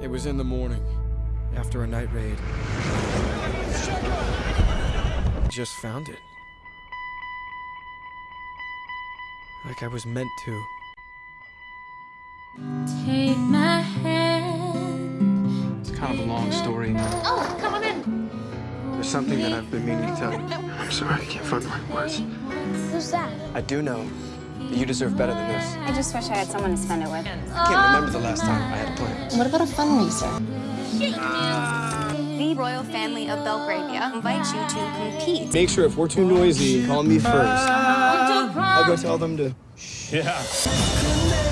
It was in the morning, after a night raid. Just found it. Like I was meant to. Take my hand. It's kind of a long story. Oh, come on in. There's something that I've been meaning to tell you. I'm sorry, I can't find the right words. Who's that? I do know that you deserve better than this. I just wish I had someone to spend it with. I can't remember the last time I had a plan. What about a fundraiser? The royal family of Belgravia invites you to compete. Make sure if we're too noisy, call me first. I'll go tell them to. Yeah.